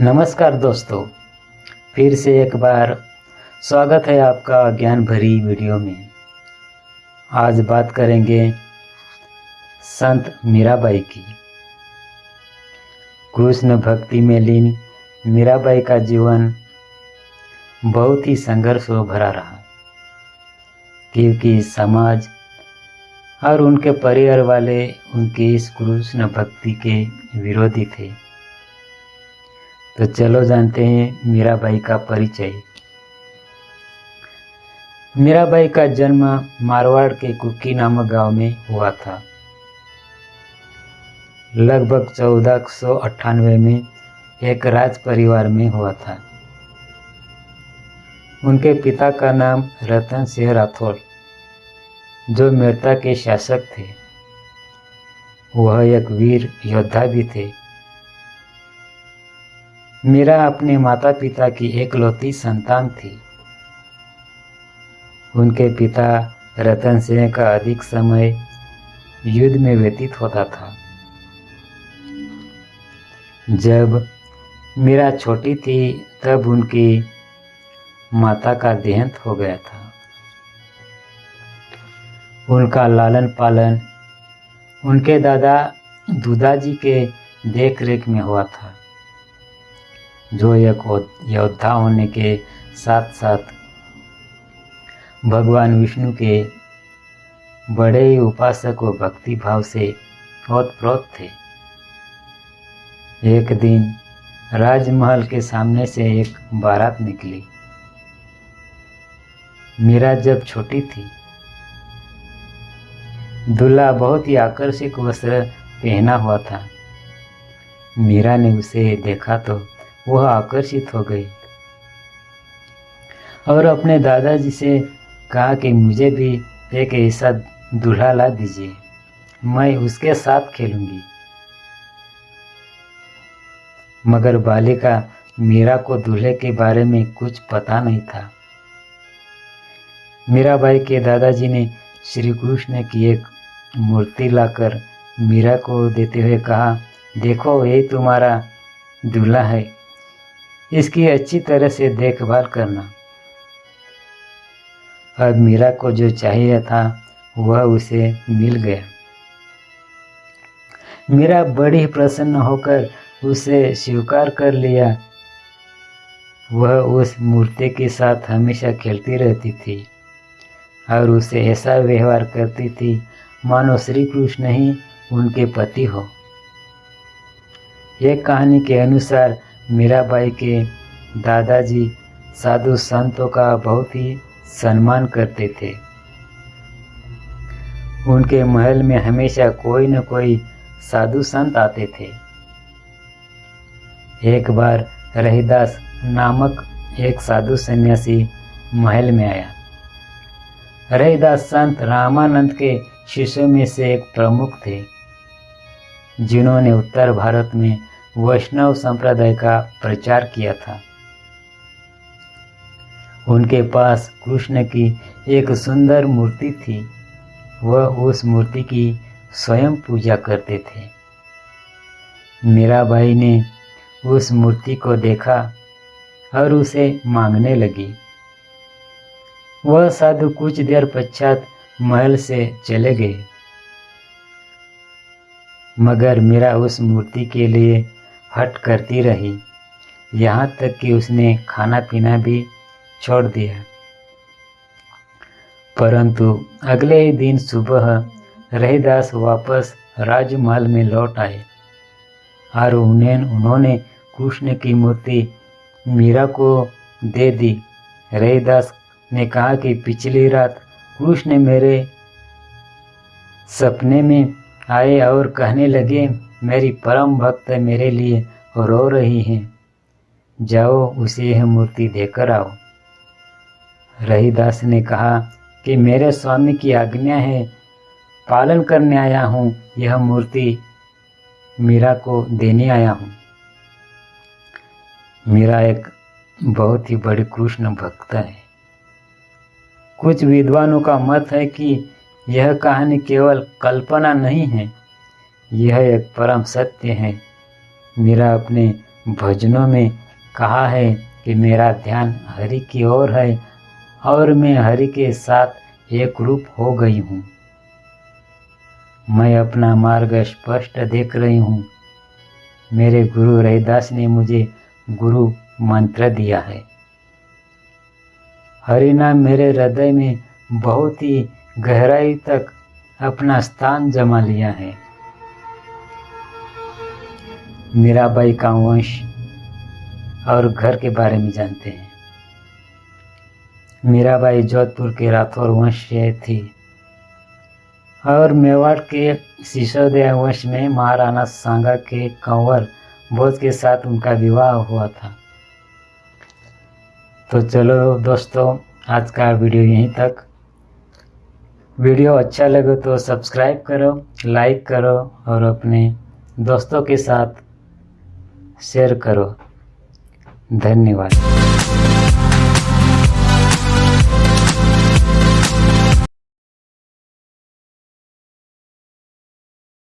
नमस्कार दोस्तों, फिर से एक बार स्वागत है आपका ज्ञान भरी वीडियो में। आज बात करेंगे संत मीराबाई की। कृष्ण भक्ति में लीन मीराबाई का जीवन बहुत ही संघर्ष भरा रहा। क्योंकि समाज और उनके परिवार वाले उनके इस कृष्ण भक्ति के विरोधी थे। तो चलो जानते हैं मीराबाई का परिचय। मीराबाई का जन्म मारवाड़ के कुकी नामक गाँव में हुआ था। लगभग चौदह सौ अट्ठानवे में एक राज परिवार में हुआ था। उनके पिता का नाम रतन सिंह राठौर, जो मेड़ता के शासक थे। वह एक वीर योद्धा भी थे। मीरा अपने माता पिता की एकलौती संतान थी। उनके पिता रतन सिंह का अधिक समय युद्ध में व्यतीत होता था। जब मीरा छोटी थी, तब उनकी माता का देहांत हो गया था। उनका लालन पालन उनके दादा दूदाजी के देख रेख में हुआ था। जो एक योद्धा होने के साथ साथ भगवान विष्णु के बड़े ही उपासक व भक्ति भाव से ओतप्रोत थे। एक दिन राजमहल के सामने से एक बारात निकली। मीरा जब छोटी थी, दूल्हा बहुत ही आकर्षक वस्त्र पहना हुआ था। मीरा ने उसे देखा तो वह आकर्षित हो गई। और अपने दादाजी से कहा कि मुझे भी एक ऐसा दूल्हा ला दीजिए, मैं उसके साथ खेलूँगी। मगर बालिका मीरा को दूल्हे के बारे में कुछ पता नहीं था। मीराबाई के दादाजी ने श्री कृष्ण की एक मूर्ति लाकर मीरा को देते हुए कहा, देखो, ये तुम्हारा दूल्हा है। इसकी अच्छी तरह से देखभाल करना। अब मीरा को जो चाहिए था, वह उसे मिल गया। मीरा बड़ी प्रसन्न होकर उसे स्वीकार कर लिया। वह उस मूर्ति के साथ हमेशा खेलती रहती थी और उसे ऐसा व्यवहार करती थी, मानो श्री कृष्ण ही उनके पति हो। एक कहानी के अनुसार मीराबाई के दादाजी साधु संतों का बहुत ही सम्मान करते थे। उनके महल में हमेशा कोई न कोई साधु संत आते थे। एक बार रहीदास नामक एक साधु सन्यासी महल में आया। रहीदास संत रामानंद के शिष्यों में से एक प्रमुख थे, जिन्होंने उत्तर भारत में वैष्णव संप्रदाय का प्रचार किया था। उनके पास कृष्ण की एक सुंदर मूर्ति थी। वह उस मूर्ति की स्वयं पूजा करते थे। मीराबाई ने उस मूर्ति को देखा और उसे मांगने लगी। वह साधु कुछ देर पश्चात महल से चले गए। मगर मेरा उस मूर्ति के लिए हट करती रही। यहाँ तक कि उसने खाना पीना भी छोड़ दिया। परंतु अगले ही दिन सुबह रहीदास वापस राजमहल में लौट आए और उन्हें, उन्होंने कृष्ण की मूर्ति मीरा को दे दी। रहीदास ने कहा कि पिछली रात कृष्ण मेरे सपने में आए और कहने लगे मेरी परम भक्त मेरे लिए रो रही हैं। जाओ, उसे यह मूर्ति देकर आओ। रहीदास ने कहा कि मेरे स्वामी की आज्ञा है, पालन करने आया हूँ, यह मूर्ति मीरा को देने आया हूँ। मीरा एक बहुत ही बड़े कृष्ण भक्त है। कुछ विद्वानों का मत है कि यह कहानी केवल कल्पना नहीं है यह एक परम सत्य है। मेरा अपने भजनों में कहा है कि मेरा ध्यान हरि की ओर है और मैं हरि के साथ एक रूप हो गई हूँ। मैं अपना मार्ग स्पष्ट देख रही हूँ। मेरे गुरु रविदास ने मुझे गुरु मंत्र दिया है। हरि नाम मेरे हृदय में बहुत ही गहराई तक अपना स्थान जमा लिया है। मीराबाई का वंश और घर के बारे में जानते हैं। मीराबाई जोधपुर के राठौर वंश से थी और मेवाड़ के सिसोदिया वंश में महाराणा सांगा के कंवर भोज के साथ उनका विवाह हुआ था। तो चलो दोस्तों, आज का वीडियो यहीं तक। वीडियो अच्छा लगे तो सब्सक्राइब करो, लाइक करो और अपने दोस्तों के साथ शेयर करो। धन्यवाद।